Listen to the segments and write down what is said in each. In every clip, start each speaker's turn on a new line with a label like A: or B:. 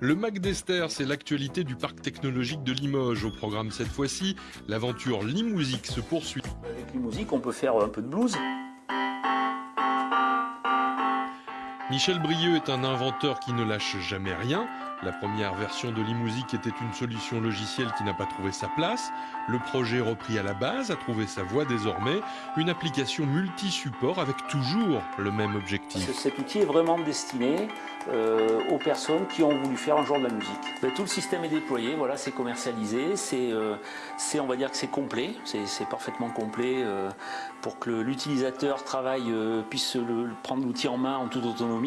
A: Le Mac d'Esther, c'est l'actualité du parc technologique de Limoges. Au programme cette fois-ci, l'aventure Limousique se poursuit.
B: Avec Limousique, on peut faire un peu de blues.
A: Michel Brieux est un inventeur qui ne lâche jamais rien. La première version de Limousique était une solution logicielle qui n'a pas trouvé sa place. Le projet repris à la base a trouvé sa voie désormais. Une application multi-support avec toujours le même objectif.
B: Cet outil est vraiment destiné euh, aux personnes qui ont voulu faire un jour de la musique. Ben, tout le système est déployé, voilà, c'est commercialisé, c'est, euh, on va dire que c'est complet, c'est parfaitement complet euh, pour que l'utilisateur travaille, puisse le, prendre l'outil en main en toute autonomie.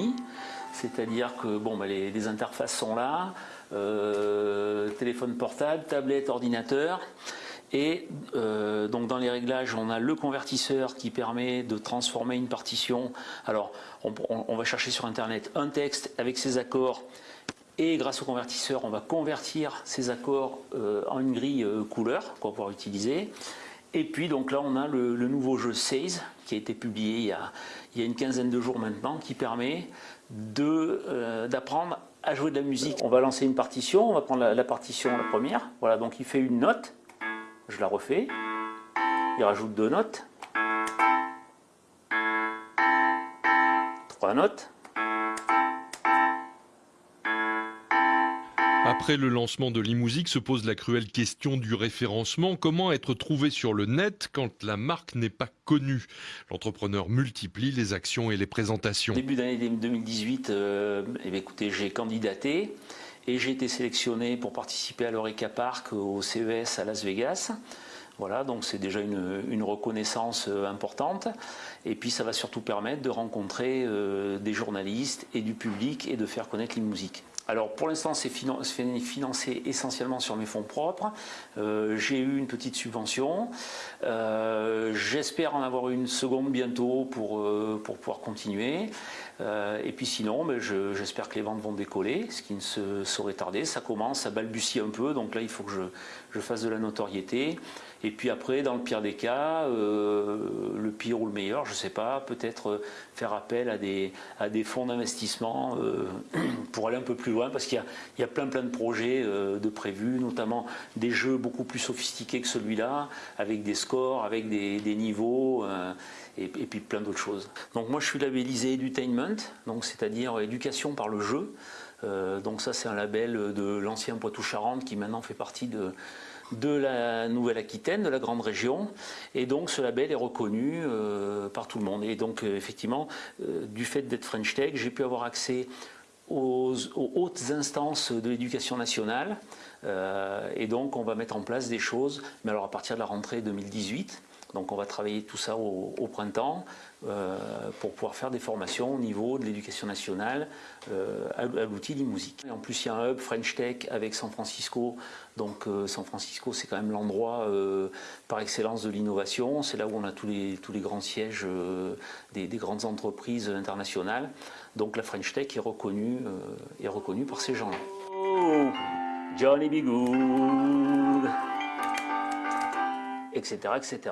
B: C'est-à-dire que bon, ben, les, interfaces sont là, téléphone portable, tablette, ordinateur. Et donc dans les réglages, on a le convertisseur qui permet de transformer une partition. Alors, on, va chercher sur Internet un texte avec ses accords et grâce au convertisseur, on va convertir ces accords euh, en une grille euh, couleur qu'on va pouvoir utiliser. Et puis donc là, on a le, nouveau jeu Seize qui a été publié il y a, il y a, une quinzaine de jours maintenant, qui permet euh, d'apprendre à jouer de la musique. On va lancer une partition, on va prendre la, la, partition la première. Voilà, donc il fait une note, je la refais, il rajoute deux notes, trois notes.
A: Après le lancement de l'e-musique se pose la cruelle question du référencement. Comment être trouvé sur le net quand la marque n'est pas connue? L'entrepreneur multiplie les actions et les présentations.
B: Début d'année 2018, euh, eh j'ai candidaté et j'ai été sélectionné pour participer à l'Oreca Park au CES à Las Vegas. Voilà, donc c'est déjà une, reconnaissance euh, importante. Et puis ça va surtout permettre de rencontrer euh, des journalistes et du public et de faire connaître les musiques. Alors pour l'instant c'est financé essentiellement sur mes fonds propres. Euh, j'ai eu une petite subvention. J'espère en avoir une seconde bientôt pour, pour pouvoir continuer. et puis sinon, ben, j'espère que les ventes vont décoller, ce qui ne se saurait tarder. Ça commence, ça balbutie un peu, donc là il faut que je, je fasse de la notoriété. Et puis après, dans le pire des cas, euh, le pire ou le meilleur, je ne sais pas, peut-être euh, faire appel à des, à des fonds d'investissement euh, pour aller un peu plus loin, parce qu'il y, a, plein plein de projets de prévus, notamment des jeux beaucoup plus sophistiqués que celui-là, avec des scores, avec des, niveaux. Et, et, puis plein d'autres choses. Donc moi je suis labellisé Edutainment, c'est-à-dire éducation par le jeu. donc ça c'est un label de l'ancien Poitou-Charentes qui maintenant fait partie de, la Nouvelle-Aquitaine, de la grande région. Et donc ce label est reconnu euh, par tout le monde. Et donc euh, effectivement, euh, du fait d'être French Tech, j'ai pu avoir accès aux, hautes instances de l'éducation nationale. et donc on va mettre en place des choses, mais alors à partir de la rentrée 2018. Donc on va travailler tout ça au, printemps euh, pour pouvoir faire des formations au niveau de l'éducation nationale euh, à, l'outil d'e-musique. En plus il y a un hub French Tech avec San Francisco. Donc euh, San Francisco c'est quand même l'endroit par excellence de l'innovation. C'est là où on a tous les, grands sièges des, grandes entreprises internationales. Donc la French Tech est reconnue, par ces gens-là. Oh, Johnny etc.